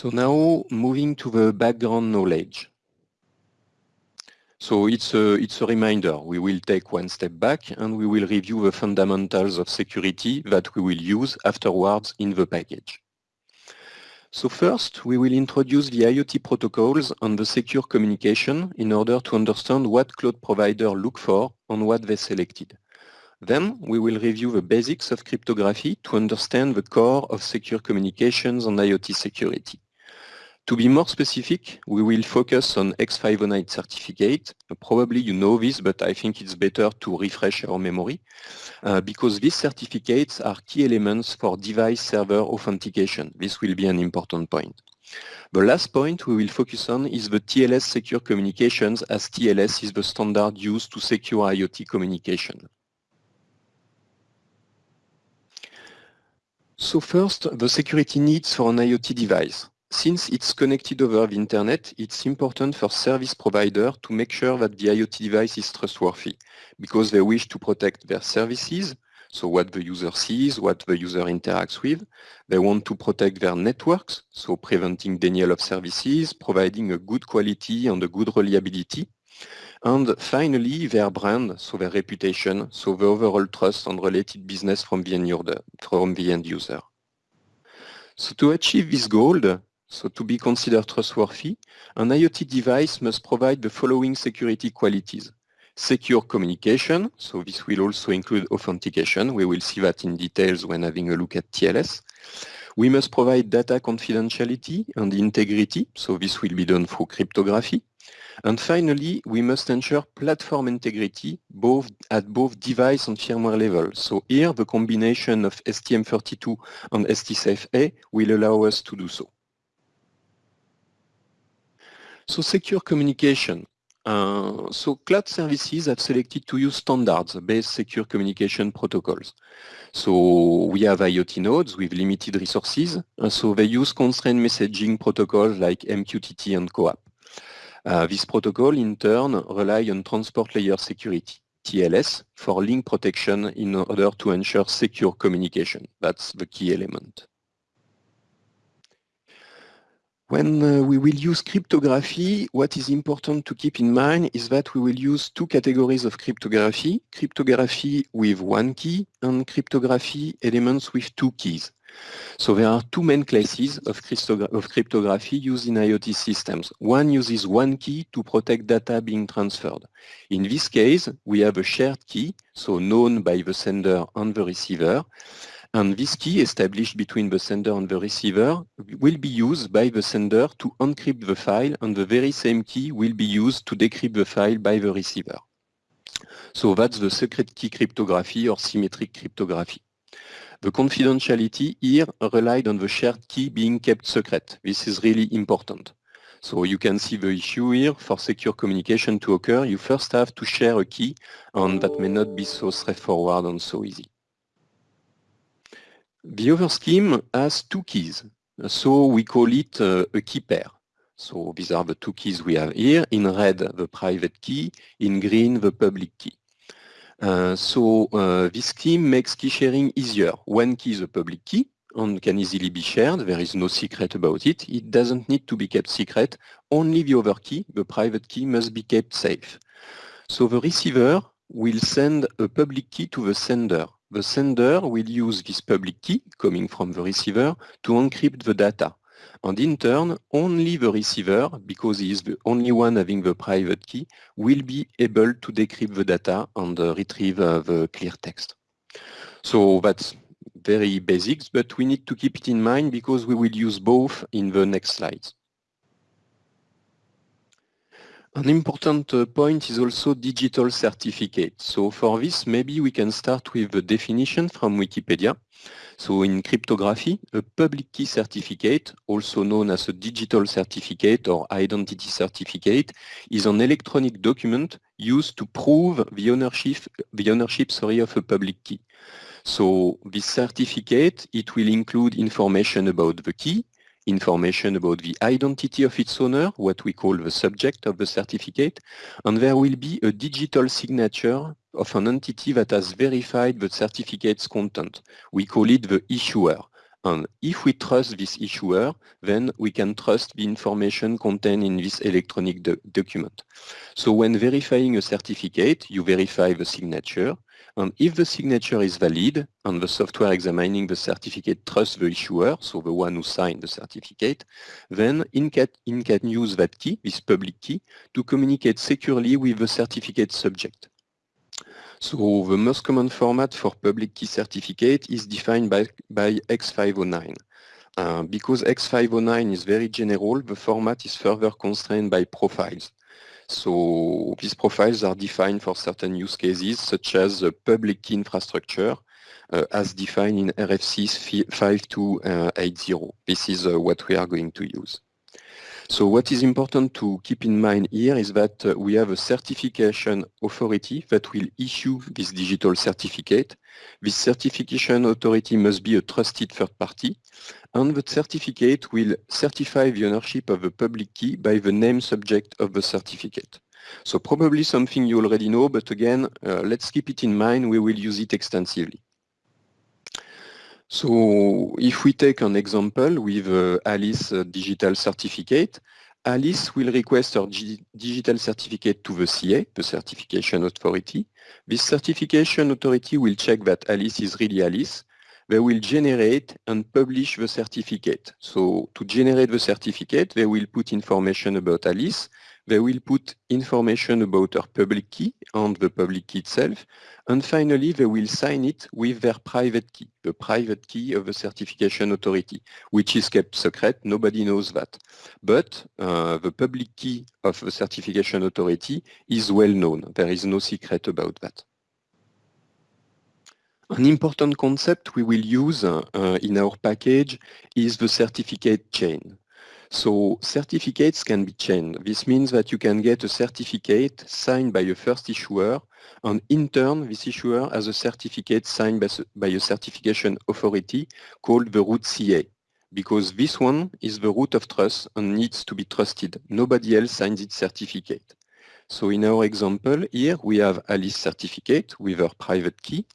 So now moving to the background knowledge. So it's a, it's a reminder. We will take one step back and we will review the fundamentals of security that we will use afterwards in the package. So first, we will introduce the IoT protocols and the secure communication in order to understand what cloud provider look for and what they selected. Then we will review the basics of cryptography to understand the core of secure communications and IoT security. To be more specific, we will focus on X509 certificate. Probably you know this, but I think it's better to refresh our memory uh, because these certificates are key elements for device server authentication. This will be an important point. The last point we will focus on is the TLS secure communications as TLS is the standard used to secure IoT communication. So first, the security needs for an IoT device. Since it's connected over the internet, it's important for service provider to make sure that the IoT device is trustworthy because they wish to protect their services, so what the user sees, what the user interacts with. They want to protect their networks, so preventing denial of services, providing a good quality and a good reliability. And finally, their brand, so their reputation, so the overall trust and related business from the end user. From the end user. So to achieve this goal, so to be considered trustworthy, an IoT device must provide the following security qualities. Secure communication, so this will also include authentication. We will see that in details when having a look at TLS. We must provide data confidentiality and integrity, so this will be done through cryptography. And finally, we must ensure platform integrity both at both device and firmware level. So here, the combination of STM32 and STSAFE-A will allow us to do so. So secure communication. Uh, so cloud services have selected to use standards-based secure communication protocols. So we have IoT nodes with limited resources, and so they use constrained messaging protocols like MQTT and CoAP. Uh, this protocol, in turn, rely on transport layer security, TLS, for link protection in order to ensure secure communication. That's the key element. When uh, we will use cryptography, what is important to keep in mind is that we will use two categories of cryptography, cryptography with one key and cryptography elements with two keys. So there are two main classes of, of, cryptography used in IoT systems. One uses one key to protect data being transferred. In this case, we have a shared key, so known by the sender and the receiver, and this key established between the sender and the receiver will be used by the sender to encrypt the file and the very same key will be used to decrypt the file by the receiver. So that's the secret key cryptography or symmetric cryptography. The confidentiality here relied on the shared key being kept secret. This is really important. So you can see the issue here. For secure communication to occur, you first have to share a key, and that may not be so straightforward and so easy. The other scheme has two keys, so we call it uh, a key pair. So these are the two keys we have here. In red, the private key. In green, the public key. Uh, so uh, this scheme makes key sharing easier. One key is a public key and can easily be shared. There is no secret about it. It doesn't need to be kept secret. Only the other key, the private key, must be kept safe. So the receiver will send a public key to the sender the sender will use this public key coming from the receiver to encrypt the data. And in turn, only the receiver, because he is the only one having the private key, will be able to decrypt the data and uh, retrieve uh, the clear text. So that's very basics, but we need to keep it in mind because we will use both in the next slides. An important point is also digital certificate. So for this, maybe we can start with the definition from Wikipedia. So in cryptography, a public key certificate, also known as a digital certificate or identity certificate, is an electronic document used to prove the ownership, the ownership sorry, of a public key. So this certificate, it will include information about the key, information about the identity of its owner, what we call the subject of the certificate, and there will be a digital signature of an entity that has verified the certificate's content. We call it the issuer. And if we trust this issuer, then we can trust the information contained in this electronic do document. So when verifying a certificate, you verify the signature. And if the signature is valid and the software examining the certificate trusts the issuer, so the one who signed the certificate, then INCAT, INCAT use that key, this public key, to communicate securely with the certificate subject. So the most common format for public key certificate is defined by, by X509. Uh, because X509 is very general, the format is further constrained by profiles. So these profiles are defined for certain use cases, such as public key infrastructure, uh, as defined in RFC 5280. This is uh, what we are going to use. So what is important to keep in mind here is that uh, we have a certification authority that will issue this digital certificate. This certification authority must be a trusted third party, and the certificate will certify the ownership of the public key by the name subject of the certificate. So probably something you already know, but again, uh, let's keep it in mind, we will use it extensively. So if we take an example with uh, Alice uh, digital certificate, Alice will request her digital certificate to the CA, the certification authority. This certification authority will check that Alice is really Alice. They will generate and publish the certificate. So to generate the certificate, they will put information about Alice they will put information about our public key and the public key itself. And finally, they will sign it with their private key, the private key of the certification authority, which is kept secret. Nobody knows that. But uh, the public key of the certification authority is well known. There is no secret about that. An important concept we will use uh, in our package is the certificate chain. So certificates can be chained. This means that you can get a certificate signed by a first issuer and in turn this issuer has a certificate signed by, a certification authority called the root CA because this one is the root of trust and needs to be trusted. Nobody else signs its certificate. So in our example here, we have Alice certificate with her private key.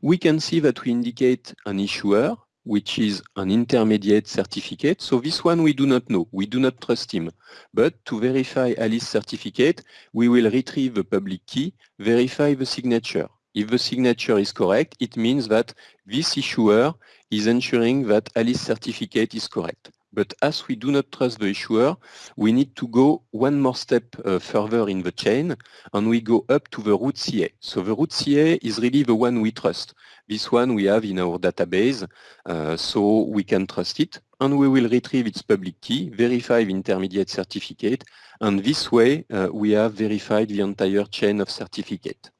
We can see that we indicate an issuer which is an intermediate certificate. So this one we do not know, we do not trust him. But to verify Alice's certificate, we will retrieve the public key, verify the signature. If the signature is correct, it means that this issuer is ensuring that Alice's certificate is correct. But as we do not trust the issuer, we need to go one more step uh, further in the chain and we go up to the root CA. So the root CA is really the one we trust. This one we have in our database, uh, so we can trust it and we will retrieve its public key, verify the intermediate certificate, and this way uh, we have verified the entire chain of certificate.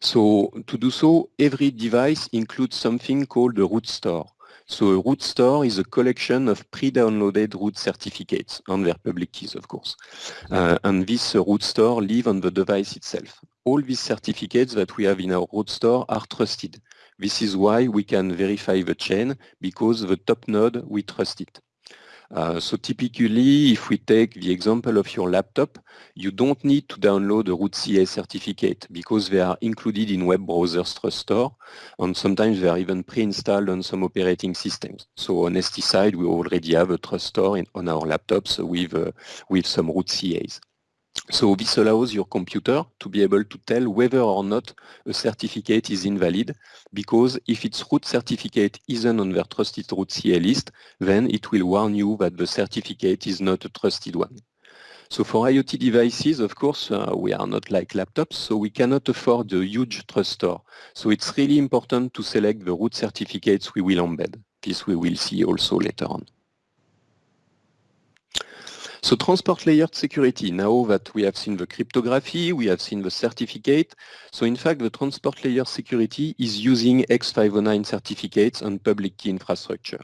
So to do so, every device includes something called a root store. So a root store is a collection of pre-downloaded root certificates and their public keys, of course. Uh, and this uh, root store live on the device itself. All these certificates that we have in our root store are trusted. This is why we can verify the chain because the top node, we trust it. Uh, so typically, if we take the example of your laptop, you don't need to download a root CA certificate because they are included in web browsers trust store and sometimes they are even pre-installed on some operating systems. So on ST side, we already have a trust store in, on our laptops with, uh, with some root CAs. So this allows your computer to be able to tell whether or not a certificate is invalid, because if its root certificate isn't on their trusted root CA list, then it will warn you that the certificate is not a trusted one. So for IoT devices, of course, uh, we are not like laptops, so we cannot afford a huge trust store. So it's really important to select the root certificates we will embed. This we will see also later on. So transport layered security, now that we have seen the cryptography, we have seen the certificate. So in fact, the transport layer security is using X509 certificates on public key infrastructure.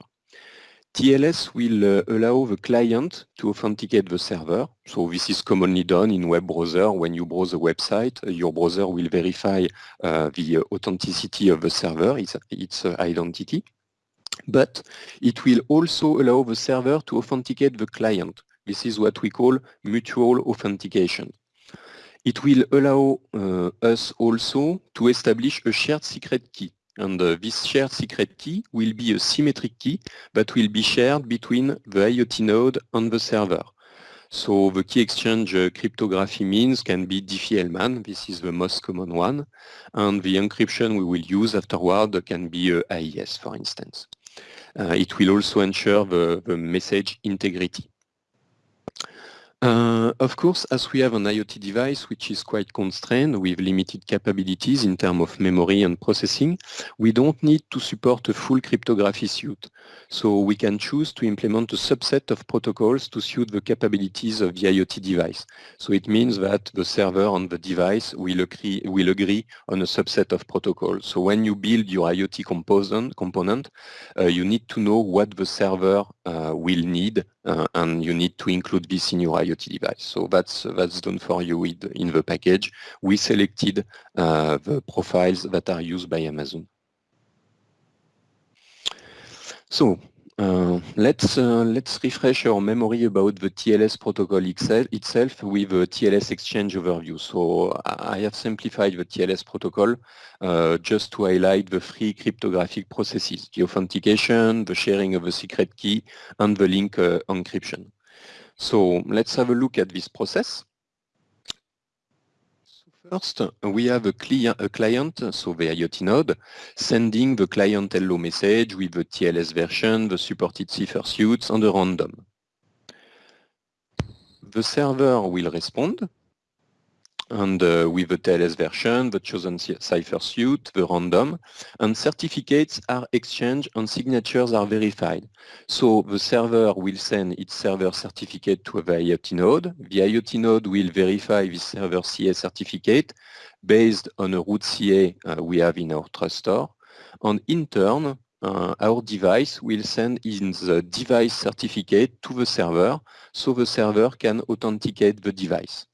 TLS will uh, allow the client to authenticate the server. So this is commonly done in web browser. When you browse a website, uh, your browser will verify uh, the uh, authenticity of the server, its, its uh, identity. But it will also allow the server to authenticate the client. This is what we call mutual authentication. It will allow uh, us also to establish a shared secret key. And uh, this shared secret key will be a symmetric key that will be shared between the IoT node and the server. So the key exchange uh, cryptography means can be Diffie-Hellman, this is the most common one, and the encryption we will use afterward can be uh, AES, for instance. Uh, it will also ensure the, the message integrity. Uh, of course, as we have an IoT device which is quite constrained with limited capabilities in terms of memory and processing, we don't need to support a full cryptography suite. So we can choose to implement a subset of protocols to suit the capabilities of the IoT device. So it means that the server and the device will agree, will agree on a subset of protocols. So when you build your IoT component, component uh, you need to know what the server uh, will need uh, and you need to include this in your IoT device. So that's that's done for you in the package. We selected uh, the profiles that are used by Amazon. So uh, let's uh, let's refresh our memory about the TLS protocol itself with a TLS exchange overview. So I have simplified the TLS protocol uh, just to highlight the three cryptographic processes, the authentication, the sharing of a secret key, and the link uh, encryption. So let's have a look at this process. First, we have a, client, a client, so the IoT node, sending the client hello message with the TLS version, the supported cipher suits, and a random. The server will respond and uh, with the TLS version, the chosen cipher suite, the random, and certificates are exchanged and signatures are verified. So the server will send its server certificate to the IoT node. The IoT node will verify the server CA certificate based on a root CA uh, we have in our trust store. And in turn, uh, our device will send in the device certificate to the server so the server can authenticate the device.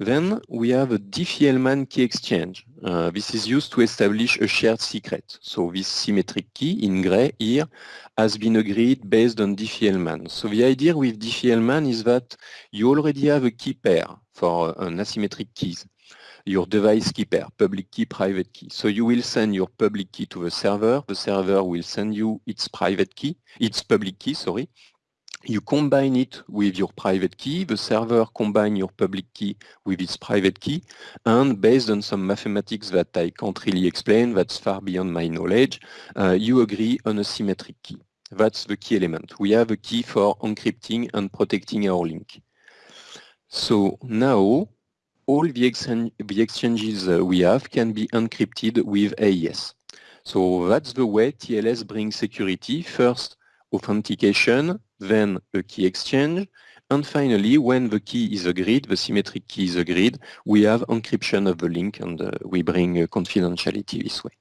Then we have a Diffie-Hellman key exchange. Uh, this is used to establish a shared secret. So this symmetric key in gray here has been agreed based on Diffie-Hellman. So the idea with Diffie-Hellman is that you already have a key pair for an asymmetric keys. Your device key pair, public key, private key. So you will send your public key to the server. The server will send you its private key, its public key, sorry, you combine it with your private key, the server combine your public key with its private key, and based on some mathematics that I can't really explain, that's far beyond my knowledge, uh, you agree on a symmetric key. That's the key element. We have a key for encrypting and protecting our link. So now, all the, exchange, the exchanges uh, we have can be encrypted with AES. So that's the way TLS brings security. First, authentication, then a key exchange, and finally, when the key is agreed, the symmetric key is agreed, we have encryption of the link and uh, we bring uh, confidentiality this way.